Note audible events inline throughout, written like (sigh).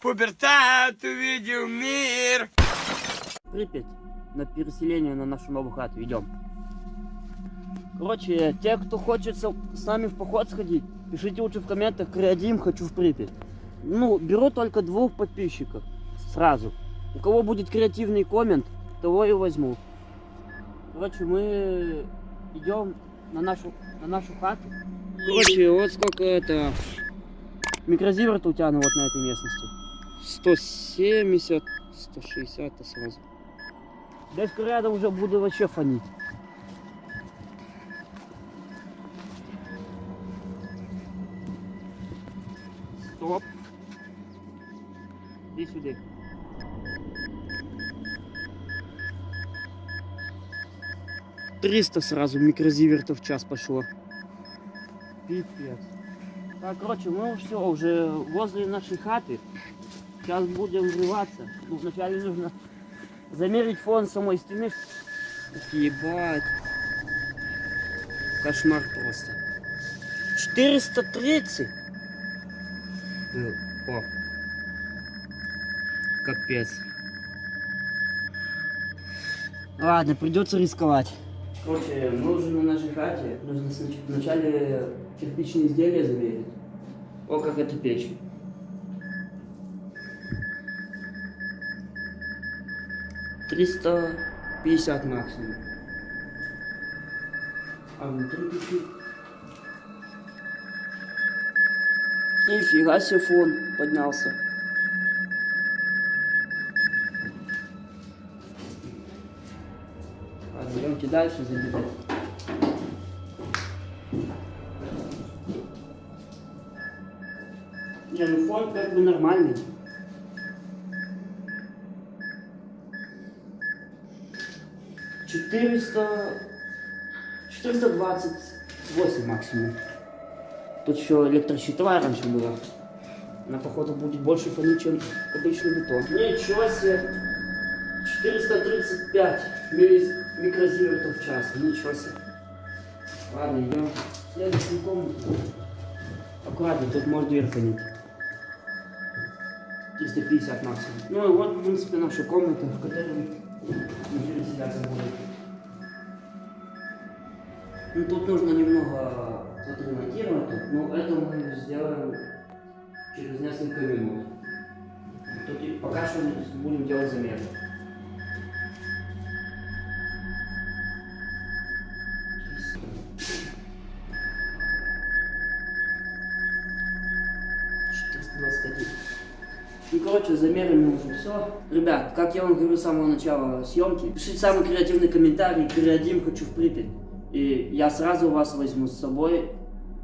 Пубертат увидел мир. Припять на переселение на нашу новую хату. Идем. Короче, те, кто хочет с нами в поход сходить, пишите лучше в комментах Креадим, хочу в Припять. Ну, беру только двух подписчиков сразу. У кого будет креативный коммент, того и возьму. Короче, мы идем на нашу, на нашу хату. Короче, вот сколько это... Микрозиверт у тебя ну, вот на этой местности. 170, 160 -то сразу. Десь рядом уже буду вообще фонить. Стоп. Иди сюда. Триста сразу микрозивертов в час пошло. Пипец. Так, короче, мы все уже возле нашей хаты. Сейчас будем врываться. Ну, вначале нужно замерить фон самой стены. Ебать. Кошмар просто. 430 был. О. Капец. Ладно, придется рисковать. Короче, мы уже на нашей хате. Нужно вначале кирпичные изделия замерить. О, как это печь. Триста пятьдесят максимум. А внутри печи. Нифига себе фон поднялся. Ладно, идемте дальше забирать. Не, ну фон как бы нормальный. Четыреста... 428 максимум. Тут еще электрощитовая раньше была. Она, походу, будет больше фонить, чем обычный бетон. Ничего себе! 435 милли- микрозивертов в час. Ничего себе. Ладно, идем в следующую комнату. Аккуратно, тут может дверь фонить. 350 максимум. Ну и вот, в принципе, наша комната, в которой переселяться будем. Ну, тут нужно немного отремонтировать, но это мы сделаем через несколько минут. Тут пока что будем делать замеры. Короче, замерами уже все. Ребят, как я вам говорю с самого начала съемки, пишите самый креативный комментарий, креатив хочу в Припять. И я сразу вас возьму с собой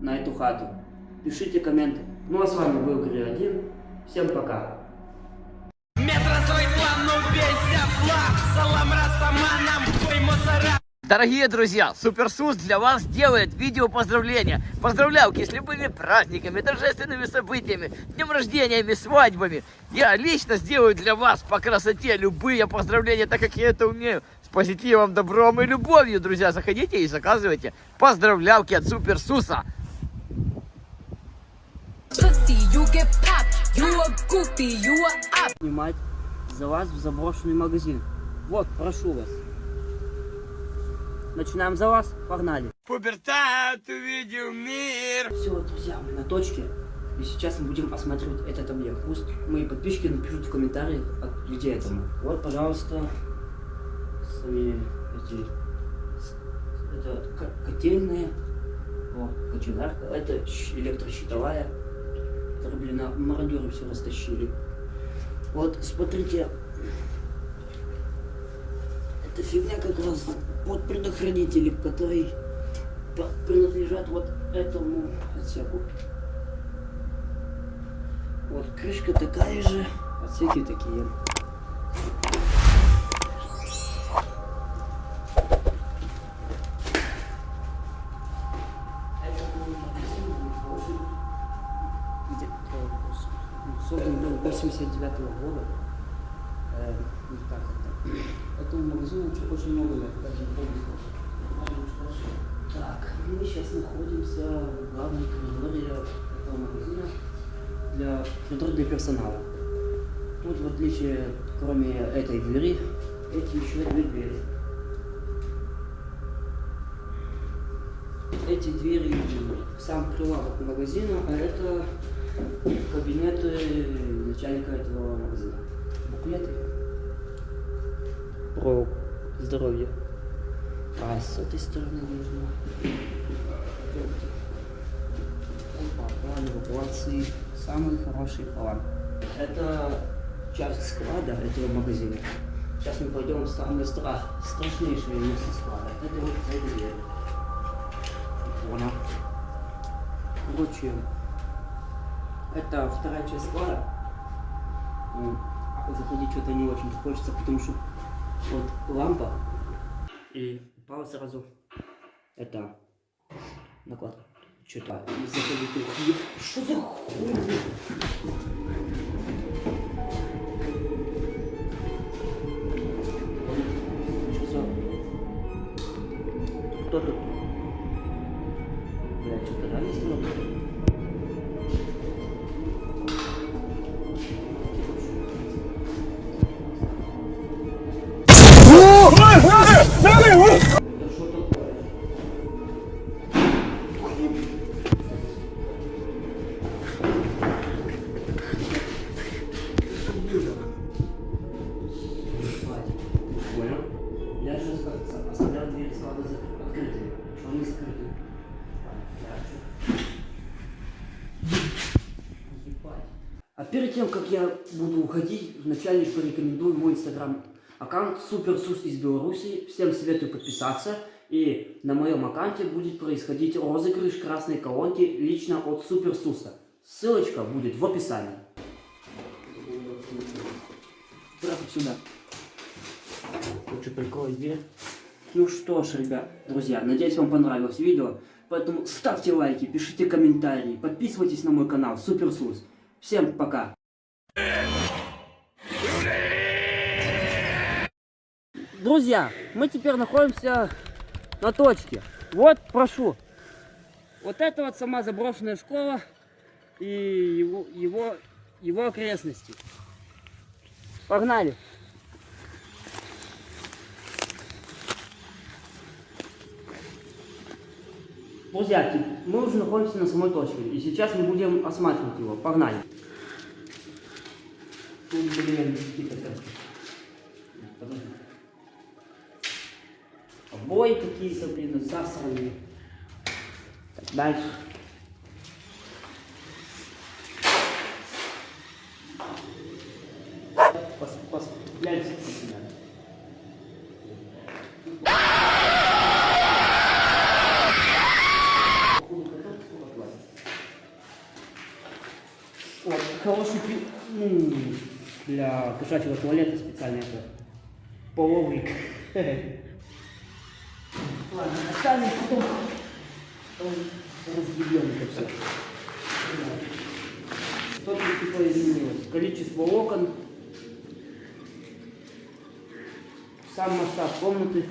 на эту хату. Пишите комменты. Ну а с вами был Креатив. Всем пока. Метро свой план, ну весь флаг. Салам растаманам, хуй мусора. Дорогие друзья, Суперсус для вас делает видео поздравления. Поздравляйки с любыми праздниками, торжественными событиями, днем рождениями, свадьбами. Я лично сделаю для вас по красоте любые поздравления, так как я это умею. С позитивом, добром и любовью, друзья. Заходите и заказывайте поздравлялки от Суперсуса. Снимать за вас в заброшенный магазин. Вот, прошу вас. Начинаем за вас. Погнали. Пубертат увидел мир. Все, друзья, мы на точке. И сейчас мы будем осматривать этот объект. Пусть мои подписчики напишут в комментариях, где это мы. Вот, пожалуйста, сами эти... Это ко- котельные. О, кочегарка. Это электрощитовая. Которую, блин, мародеры все растащили. Вот, смотрите. Это фигня как раз под предохранители, который по- принадлежат вот этому отсеку. Вот крышка такая же, отсеки такие. Магазину очень- много лет, даже. Так, мы сейчас находимся в главном коридоре этого магазина для коридор для персонала. Тут, в отличие, кроме этой двери, эти еще две двери. Эти двери сам прилавок магазина, а это кабинеты начальника этого магазина. Буклеты про здоровье. А с этой стороны нужно Опа, план эвакуации. Самый хороший план. Это часть склада этого магазина. Сейчас мы пойдем в самое стра... страшнейшее место склада. Это вот эта дверь. Понял. Короче, это вторая часть склада. Ну, заходить что-то не очень хочется, потому что вот лампа и упала сразу. Это накладка. Что-то. Что за хуйня? Перед тем, как я буду уходить, вначале порекомендую мой инстаграм аккаунт Суперсус из Беларуси. Всем советую подписаться. И на моем аккаунте будет происходить розыгрыш красной колонки лично от Суперсуса. Ссылочка будет в описании. Прямо сюда. Лучше прикрой дверь. Ну что ж, ребят, друзья, надеюсь вам понравилось видео. Поэтому ставьте лайки, пишите комментарии, подписывайтесь на мой канал Суперсус. Всем пока. Друзья, мы теперь находимся на точке. Вот, прошу. Вот это вот сама заброшенная школа и его, его, его окрестности. Погнали. Друзья, мы уже находимся на самой точке, и сейчас мы будем осматривать его. Погнали. Тут, блин, какие-то как- Подожди. Обои какие-то, блин, засранные. Так, дальше. Пос, пос, гляньте на себя. Вот, хороший для кошачьего туалета специально это половик. (laughs) Ладно, оставим потом, потом разъебем это все. Что-то типа изменилось. Количество окон, сам масштаб комнаты.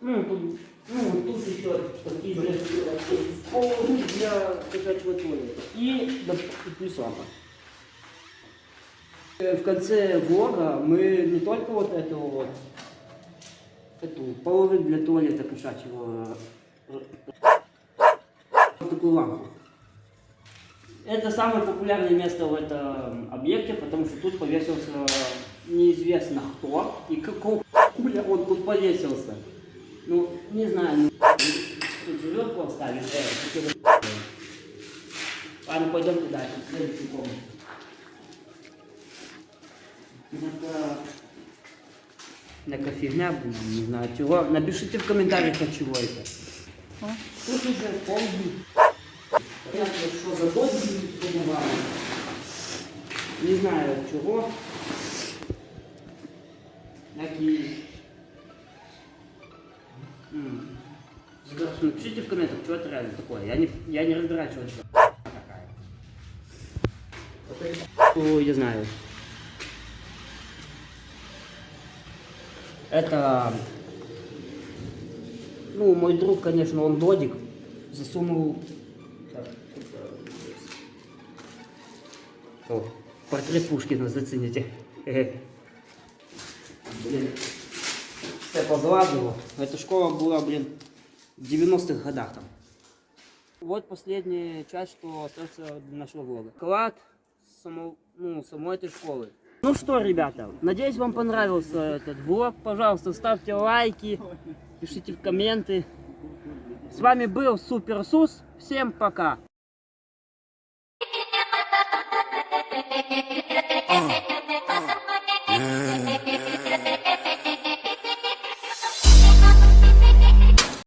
Ну, тут, ну, вот тут еще такие полы для кошачьего туалета. И, и плюс лампа. Э, В конце влога мы не только вот эту вот, эту половик для туалета кошачьего, э, вот такую лампу. Это самое популярное место в этом объекте, потому что тут повесился неизвестно кто и какого хуя он тут повесился. Ну, не знаю, ну, тут живет поставить, э, Ладно, пойдемте дальше, следующую комнату. Это... Некая фигня, блин, не знаю чего. Напишите в комментариях, от чего это. Тут уже полдень. Понятно, что за понимаю. Не знаю от чего. Такие... Напишите в комментах, что это реально такое. Я не, я не разбираюсь, что это такая. Ой, я знаю. Это, ну, мой друг, конечно, он додик, засунул, О, портрет Пушкина зацените. Блин. Я позладил. Эта школа была, блин, в 90-х годах там. Вот последняя часть, что остается для нашего влога. Клад само, ну, самой этой школы. Ну что, ребята, надеюсь, вам понравился этот влог. Пожалуйста, ставьте лайки, пишите в комменты. С вами был Супер Сус. Всем пока.